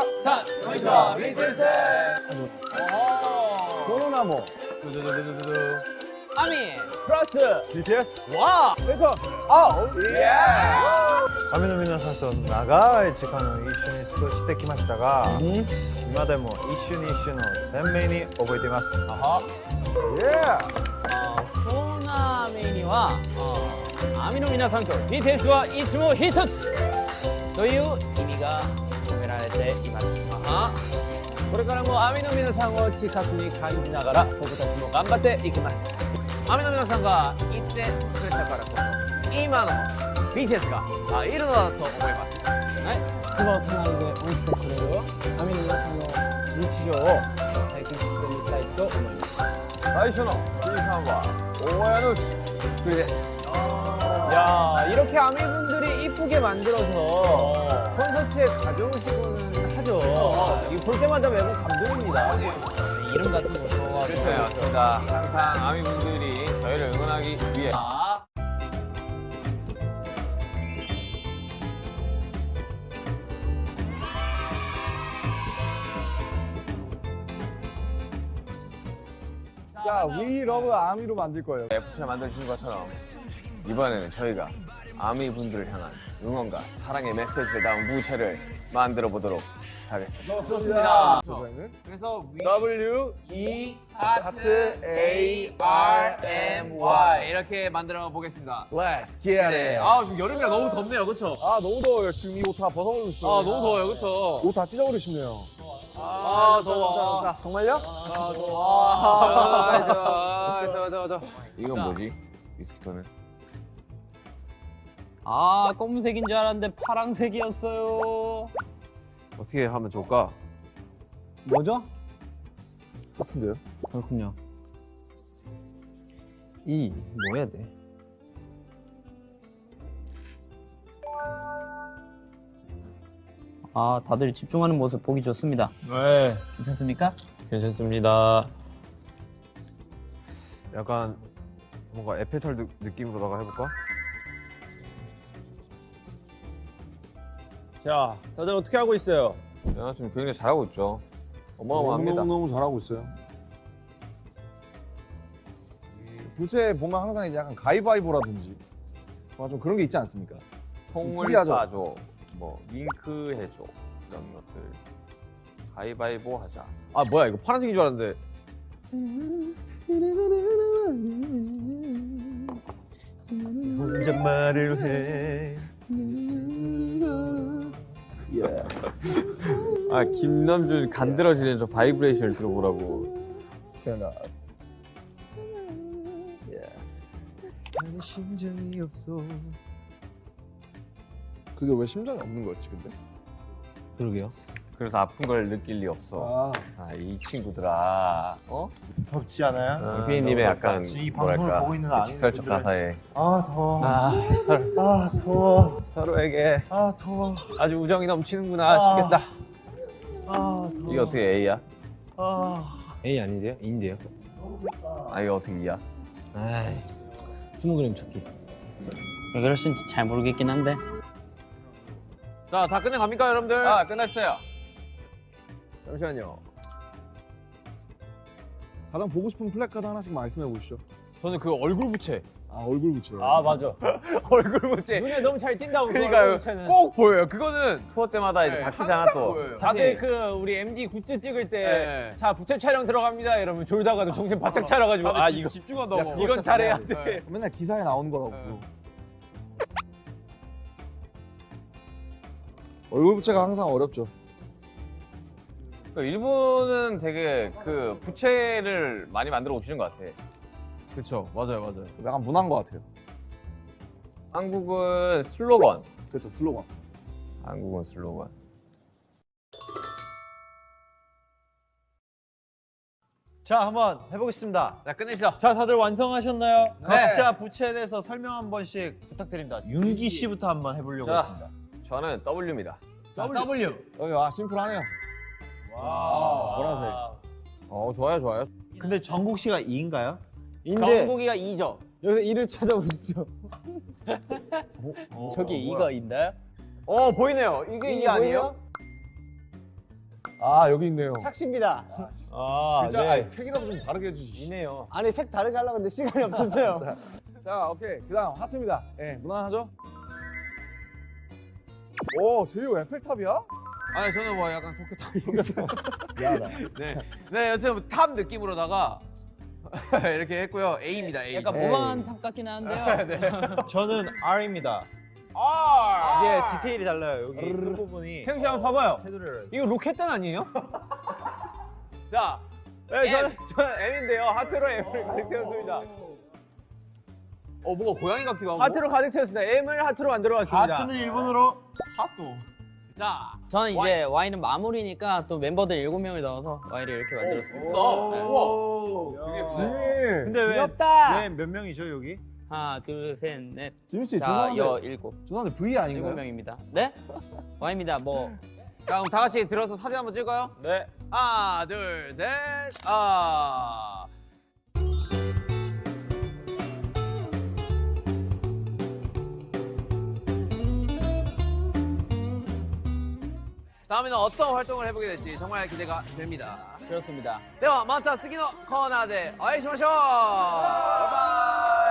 う。さ、こんにちは。の名も。アミ。プラス。BTS。わあ。えトと。イエー。アミの皆さんと長い時間を一緒に過ごしてきましたが、今でも一緒に一緒の鮮明に覚えています。あは。イエー。あ、コーナーアミには。あアミの皆さんと BTS はいつも一つ。という意味が込められています。これからもアミの皆さんを近くに感じながら僕たちも頑張っていきます。アミの皆さんが言ってくれたからこそ今の BTS があいるのだと思います。はい。その隣で応じてくれるアミの皆さんの日常を体験してみたいと思います。最初の新刊は大家の作りです。 야 이렇게 아미분들이 이쁘게 만들어서 콘서트에 가져오시고는 하죠. 이거 볼 때마다 매번 감동입니다. 이름 같은 거 적어가지고. 네 맞습니다 항상 아미분들이 저희를 응원하기 위해 자, We Love 아미로 만들 거예요. F처럼 만들어준 것처럼 이번에는 저희가 아미 분들을 향한 응원과 사랑의 메시지를 담은 무채를 만들어 보도록 하겠습니다 좋습니다. 저희는 그래서 W E 하트 A R M Y 이렇게 만들어 보겠습니다. Let's get 네. it. 아 지금 여름이라 너무 덥네요, 그렇죠? 아 너무 더워요. 지금 이 옷 다 벗어버리고 싶어요. 아 너무 더워요, 그렇죠? 옷 다 찢어버리고 싶네요. 아 더워. 정말요? 아 더워. 아, 저, 저, 저. 이건 뭐지? 이 스티커는? 아, 검은색인 줄 알았는데 파랑색이었어요. 어떻게 하면 좋을까? 뭐죠? 같은데요? 그렇군요. 이, 뭐 해야 돼? 아, 다들 집중하는 모습 보기 좋습니다. 네. 괜찮습니까? 괜찮습니다. 약간 뭔가 에펠탑 느, 느낌으로다가 해볼까? 자, 다들 어떻게 하고 있어요? 내가 지금 굉장히 잘하고 있죠. 어마어마합니다. 너무 잘하고 있어요. 부채 보면 항상 이제 약간 가위바위보라든지 좀 그런 게 있지 않습니까? 총을? 쏴줘, 뭐 윙크 해줘 이런 것들 가위바위보 하자. 아 뭐야 이거 파란색인 줄 알았는데. 혼잣말을 해. 아 김남준 간드러지는 저 바이브레이션을 들어보라고. Turn up. 나는 심장이 없어. 그게 왜 심장이 없는 거였지 근데? 그러게요. 그래서 아픈 걸 느낄 리 없어. 아, 아이 친구들아. 어? 덥지 않아요? 피디님의 약간 지금 이 방송을 뭐랄까 보고 있는 그 직설적 가사에 아 더워 아, 서로, 아 더워 서로에게 아 더워 아주 우정이 넘치는구나 아. 싶겠다. 아 더워 이게 어떻게 A야? 아 A 아닌데요? E인데요? 아 이게 어떻게 E야? 아이, 20g 찾기. 왜 그러신지 잘 모르겠긴 한데. 자 다 끝내갑니까 여러분들? 아, 끝났어요. 잠시만요. 가장 보고 싶은 플래카드 하나씩 말씀해 보시죠. 저는 그 얼굴 부채. 아 얼굴 붙여요. 아, 맞아. 얼굴 부채. 눈에 너무 잘 띈다고. 그 그러니까요. 얼굴체는. 꼭 보여요. 그거는 투어 때마다 이제 네, 바뀌잖아 또. 보여요. 다들 그 우리 MD 굿즈 찍을 때 네. 자 부채 촬영 들어갑니다 이러면 졸다가도 정신 바짝 차려가지고 아 이거 집중한다고. 이건 잘해야 돼. 네. 맨날 기사에 나오는 거라고. 네. 얼굴 붙여가 항상 어렵죠. 그 일본은 되게 그 부채를 많이 만들어 오시는 것 같아. 그렇죠. 맞아요, 맞아요. 약간 문화인 것 같아요. 한국은 슬로건. 그렇죠 슬로건. 한국은 슬로건. 자 한번 해보겠습니다 자 끝내시죠. 자 다들 완성하셨나요? 네. 각자 부채에 대해서 설명 한 번씩 부탁드립니다 윤기 씨부터 한번 해보려고 자. 했습니다 저는 W입니다. 자, W. 여기 와 심플하네요. 와 보라색. 어 좋아요, 좋아요. 근데 정국 씨가 2인가요? 인데 정국이가 2죠. 여기서 이를 찾아보십시오. 저기 이가 있나요? 어 보이네요. 이게 이 아니에요? 아 여기 있네요. 착시입니다. 아, 글자 아니, 색이라도 좀 다르게 해주시. 이네요. 아니 색 다르게 하려고 했는데 시간이 없었어요. 자 오케이 그다음 하트입니다. 예 무난하죠? 오 제이오 에펠탑이야? 아니 저는 뭐 약간 도쿄 탑. 미안하다. 네. 네 여튼 탑 느낌으로다가 이렇게 했고요. A입니다. A. 약간 무방한 탑 같긴 한데요. 저는 R입니다. R. 이게 디테일이 달라요. 여기 끝 부분이 태우 씨 한번 봐봐요. 이거 로켓단 아니에요? 자. 네, 저는, 저는 M인데요. 하트로 M을 가득 채웠습니다. 어 뭔가 고양이 같기도 하고. 하트로 가득 채웠습니다. M을 하트로 만들어 왔습니다. 하트는 일본어로 자. 저는 이제 Y는 마무리니까 또 멤버들 7명을 넣어서 Y를 이렇게 만들었습니다. 어. 우와. 이게 지민. 근데 왜 귀엽다. 왜몇 명이죠 여기? 하나, 둘, 셋, 넷. 지민 씨 자, 여, 일곱. 죄송한데 V 일곱 아닌가요? 명입니다. 네? Y입니다. 뭐. 자 그럼 다 같이 들어서 사진 한번 찍어요. 네. 하나 둘 셋. 아. 다음에는 어떤 활동을 해보게 될지 정말 기대가 됩니다. 그렇습니다. ではまた次のコーナーでお会いしましょうバイバイ